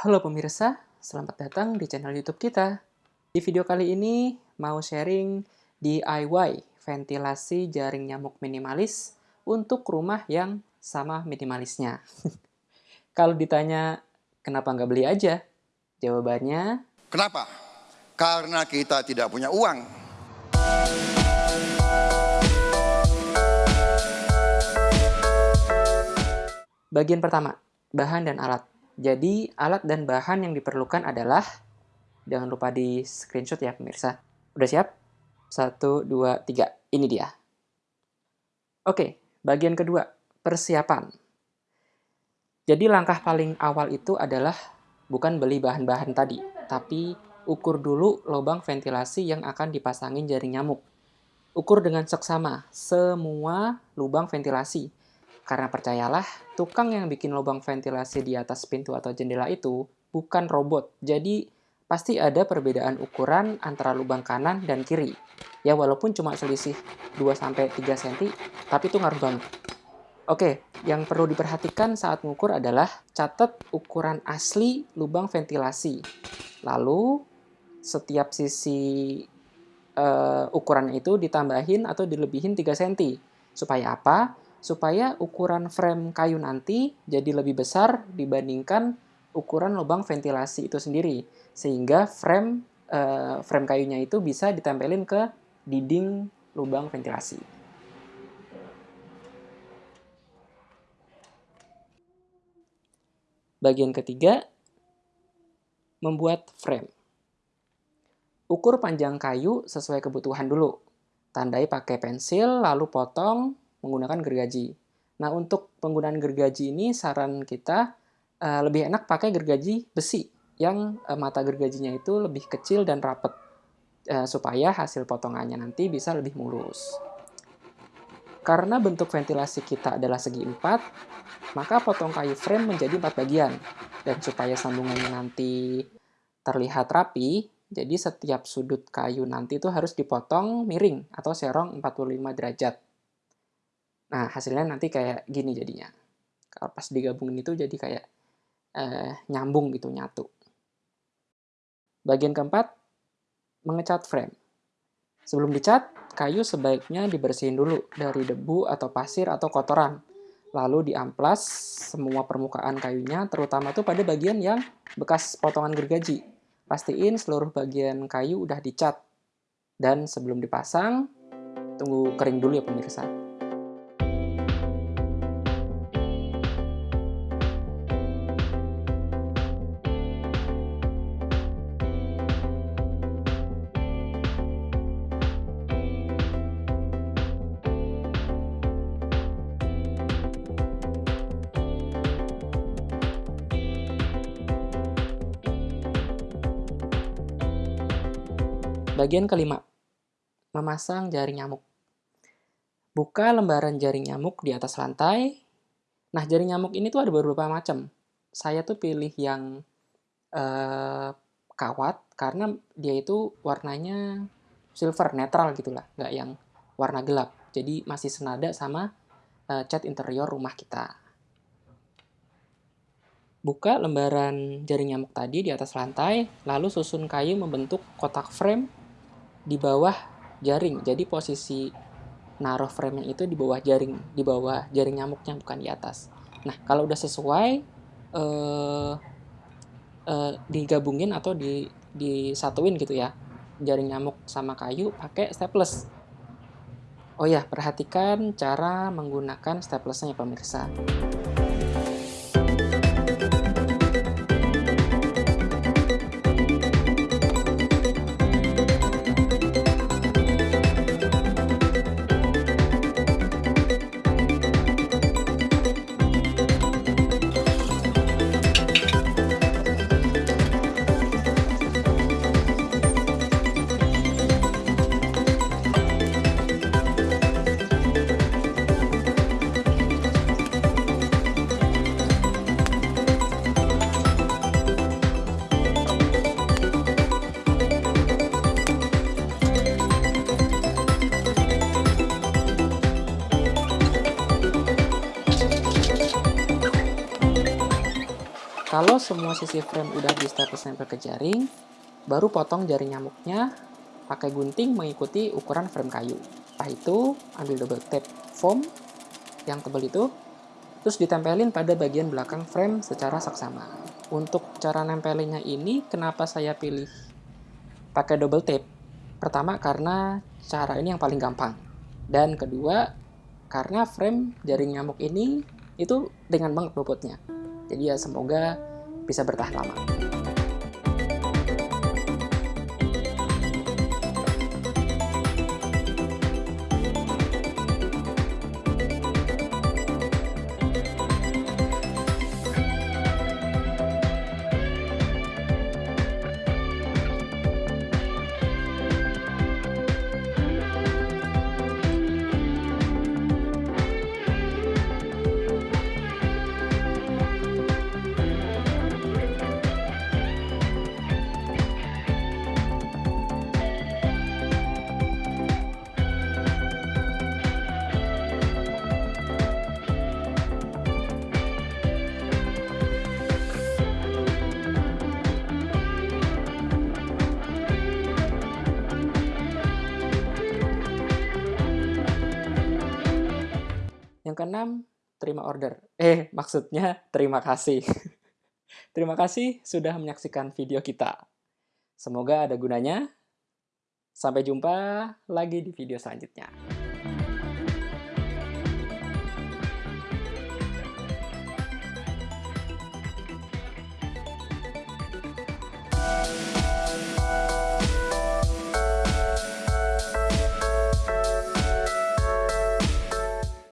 Halo pemirsa, selamat datang di channel YouTube kita. Di video kali ini mau sharing DIY ventilasi jaring nyamuk minimalis untuk rumah yang sama minimalisnya. Kalau ditanya kenapa nggak beli aja? Jawabannya Kenapa? Karena kita tidak punya uang. bagian pertama, bahan dan alat. Jadi alat dan bahan yang diperlukan adalah, jangan lupa di screenshot ya pemirsa. Udah siap? Satu, dua, tiga. Ini dia. Oke, bagian kedua, persiapan. Jadi langkah paling awal itu adalah bukan beli bahan-bahan tadi, tapi ukur dulu lubang ventilasi yang akan dipasangin jaring nyamuk. Ukur dengan seksama semua lubang ventilasi. Karena percayalah, tukang yang bikin lubang ventilasi di atas pintu atau jendela itu bukan robot. Jadi pasti ada perbedaan ukuran antara lubang kanan dan kiri. Ya walaupun cuma selisih 2-3 cm, tapi itu ngaruh banget. Oke, yang perlu diperhatikan saat mengukur adalah catat ukuran asli lubang ventilasi. Lalu, setiap sisi uh, ukuran itu ditambahin atau dilebihin 3 cm. Supaya apa? Supaya ukuran frame kayu nanti jadi lebih besar dibandingkan ukuran lubang ventilasi itu sendiri. Sehingga frame uh, frame kayunya itu bisa ditempelin ke dinding lubang ventilasi. Bagian ketiga, membuat frame. Ukur panjang kayu sesuai kebutuhan dulu. Tandai pakai pensil, lalu potong menggunakan gergaji. Nah, untuk penggunaan gergaji ini saran kita uh, lebih enak pakai gergaji besi yang uh, mata gergajinya itu lebih kecil dan rapet uh, supaya hasil potongannya nanti bisa lebih mulus. Karena bentuk ventilasi kita adalah segi empat, maka potong kayu frame menjadi empat bagian. Dan supaya sambungannya nanti terlihat rapi, jadi setiap sudut kayu nanti itu harus dipotong miring atau serong 45 derajat. Nah, hasilnya nanti kayak gini jadinya. Kalau pas digabungin itu jadi kayak eh, nyambung gitu, nyatu. Bagian keempat, mengecat frame. Sebelum dicat, kayu sebaiknya dibersihin dulu dari debu atau pasir atau kotoran. Lalu diamplas semua permukaan kayunya, terutama tuh pada bagian yang bekas potongan gergaji. Pastiin seluruh bagian kayu udah dicat. Dan sebelum dipasang, tunggu kering dulu ya pemirsa. Bagian kelima, memasang jaring nyamuk. Buka lembaran jaring nyamuk di atas lantai. Nah, jaring nyamuk ini tuh ada beberapa macam. Saya tuh pilih yang uh, kawat karena dia itu warnanya silver, netral gitulah, nggak yang warna gelap. Jadi masih senada sama uh, cat interior rumah kita. Buka lembaran jaring nyamuk tadi di atas lantai, lalu susun kayu membentuk kotak frame di bawah jaring. Jadi posisi naruh frame itu di bawah jaring, di bawah jaring nyamuknya bukan di atas. Nah, kalau udah sesuai eh, eh, digabungin atau di disatuin gitu ya. Jaring nyamuk sama kayu pakai staples. Oh ya, perhatikan cara menggunakan staplesnya ya pemirsa. Kalau semua sisi frame udah stempel ke jaring, baru potong jaring nyamuknya pakai gunting mengikuti ukuran frame kayu. Setelah itu, ambil double tape foam yang tebal itu, terus ditempelin pada bagian belakang frame secara saksama. Untuk cara nempelinnya ini, kenapa saya pilih pakai double tape? Pertama, karena cara ini yang paling gampang. Dan kedua, karena frame jaring nyamuk ini itu dengan banget bobotnya. Jadi ya semoga bisa bertahan lama. Keenam, terima order. Eh, maksudnya terima kasih. terima kasih sudah menyaksikan video kita. Semoga ada gunanya. Sampai jumpa lagi di video selanjutnya.